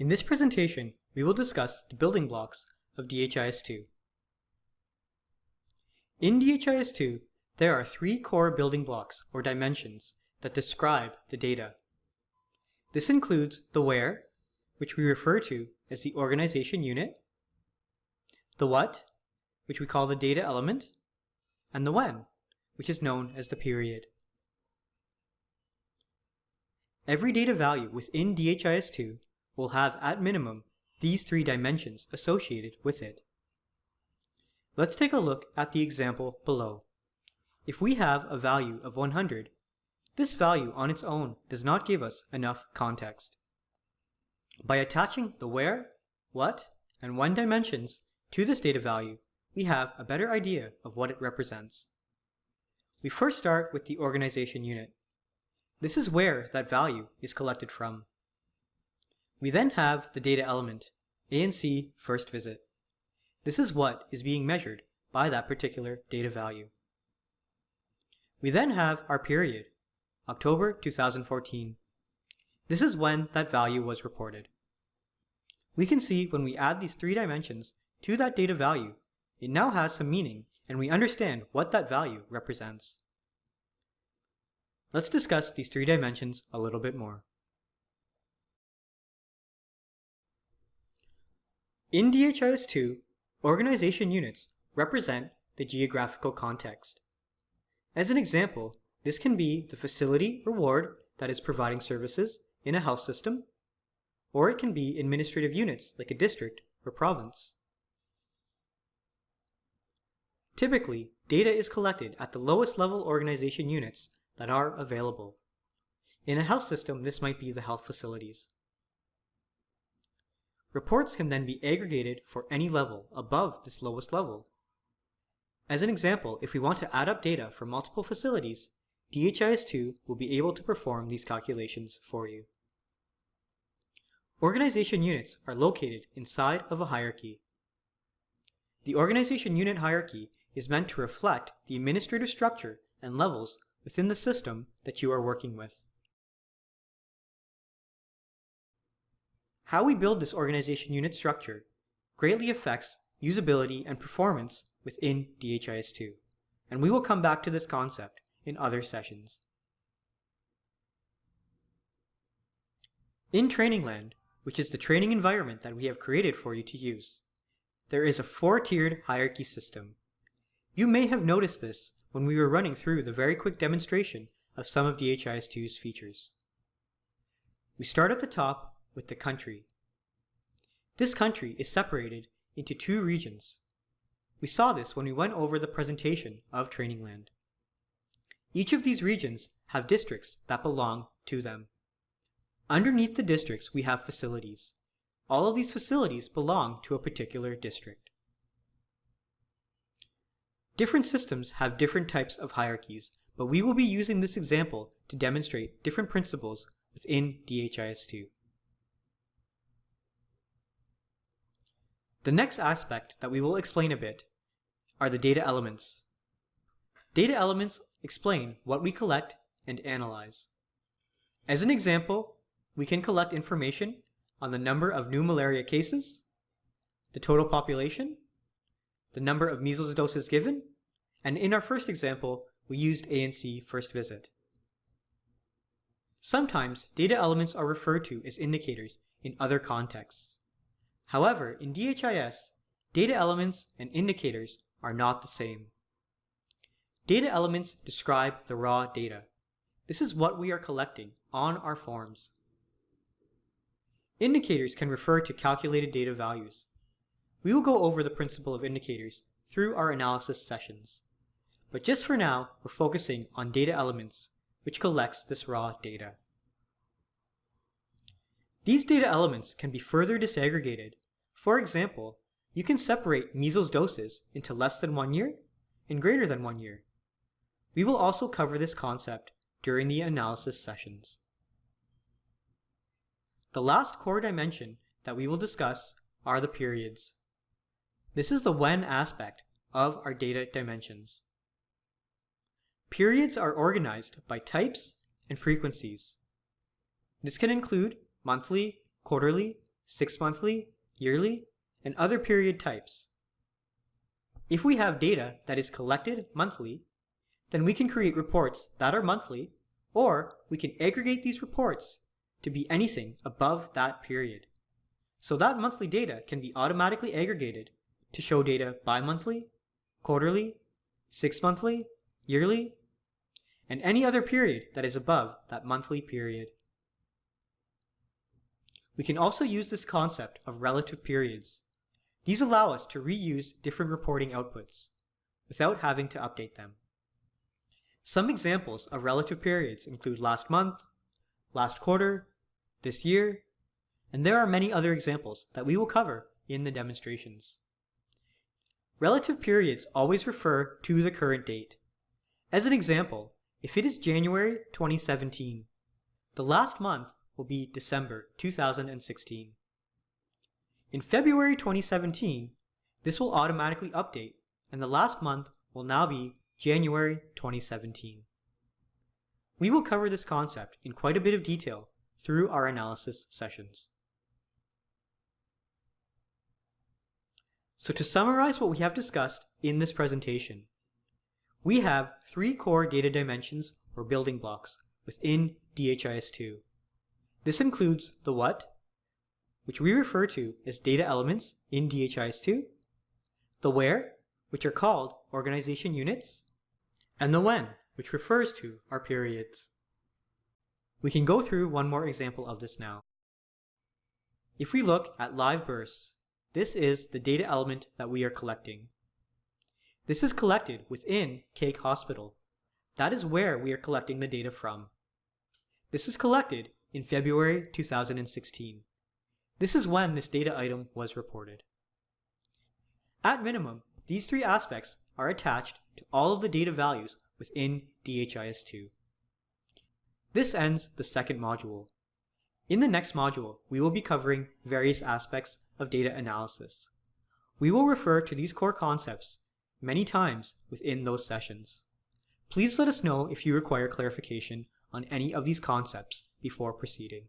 In this presentation, we will discuss the building blocks of DHIS2. In DHIS2, there are three core building blocks or dimensions that describe the data. This includes the where, which we refer to as the organization unit, the what, which we call the data element, and the when, which is known as the period. Every data value within DHIS2 will have at minimum these three dimensions associated with it. Let's take a look at the example below. If we have a value of 100, this value on its own does not give us enough context. By attaching the where, what, and when dimensions to this data value, we have a better idea of what it represents. We first start with the organization unit. This is where that value is collected from. We then have the data element, ANC first visit. This is what is being measured by that particular data value. We then have our period, October 2014. This is when that value was reported. We can see when we add these three dimensions to that data value, it now has some meaning and we understand what that value represents. Let's discuss these three dimensions a little bit more. In DHIS2, organization units represent the geographical context. As an example, this can be the facility or ward that is providing services in a health system, or it can be administrative units like a district or province. Typically, data is collected at the lowest level organization units that are available. In a health system, this might be the health facilities. Reports can then be aggregated for any level above this lowest level. As an example, if we want to add up data for multiple facilities, DHIS2 will be able to perform these calculations for you. Organization units are located inside of a hierarchy. The organization unit hierarchy is meant to reflect the administrative structure and levels within the system that you are working with. How we build this organization unit structure greatly affects usability and performance within DHIS2, and we will come back to this concept in other sessions. In Trainingland, which is the training environment that we have created for you to use, there is a four-tiered hierarchy system. You may have noticed this when we were running through the very quick demonstration of some of DHIS2's features. We start at the top with the country. This country is separated into two regions. We saw this when we went over the presentation of training land. Each of these regions have districts that belong to them. Underneath the districts, we have facilities. All of these facilities belong to a particular district. Different systems have different types of hierarchies, but we will be using this example to demonstrate different principles within DHIS2. The next aspect that we will explain a bit are the data elements. Data elements explain what we collect and analyze. As an example, we can collect information on the number of new malaria cases, the total population, the number of measles doses given, and in our first example, we used ANC first visit. Sometimes data elements are referred to as indicators in other contexts. However, in DHIS, data elements and indicators are not the same. Data elements describe the raw data. This is what we are collecting on our forms. Indicators can refer to calculated data values. We will go over the principle of indicators through our analysis sessions. But just for now, we're focusing on data elements, which collects this raw data. These data elements can be further disaggregated for example, you can separate measles doses into less than one year and greater than one year. We will also cover this concept during the analysis sessions. The last core dimension that we will discuss are the periods. This is the when aspect of our data dimensions. Periods are organized by types and frequencies. This can include monthly, quarterly, six monthly, yearly, and other period types. If we have data that is collected monthly, then we can create reports that are monthly, or we can aggregate these reports to be anything above that period. So that monthly data can be automatically aggregated to show data bi-monthly, quarterly, six-monthly, yearly, and any other period that is above that monthly period. We can also use this concept of relative periods. These allow us to reuse different reporting outputs without having to update them. Some examples of relative periods include last month, last quarter, this year, and there are many other examples that we will cover in the demonstrations. Relative periods always refer to the current date. As an example, if it is January 2017, the last month will be December 2016. In February 2017, this will automatically update and the last month will now be January 2017. We will cover this concept in quite a bit of detail through our analysis sessions. So to summarize what we have discussed in this presentation, we have three core data dimensions or building blocks within DHIS2. This includes the what, which we refer to as data elements in DHIS2, the where, which are called organization units, and the when, which refers to our periods. We can go through one more example of this now. If we look at live births, this is the data element that we are collecting. This is collected within Cake Hospital. That is where we are collecting the data from. This is collected in February 2016. This is when this data item was reported. At minimum, these three aspects are attached to all of the data values within DHIS2. This ends the second module. In the next module, we will be covering various aspects of data analysis. We will refer to these core concepts many times within those sessions. Please let us know if you require clarification on any of these concepts before proceeding.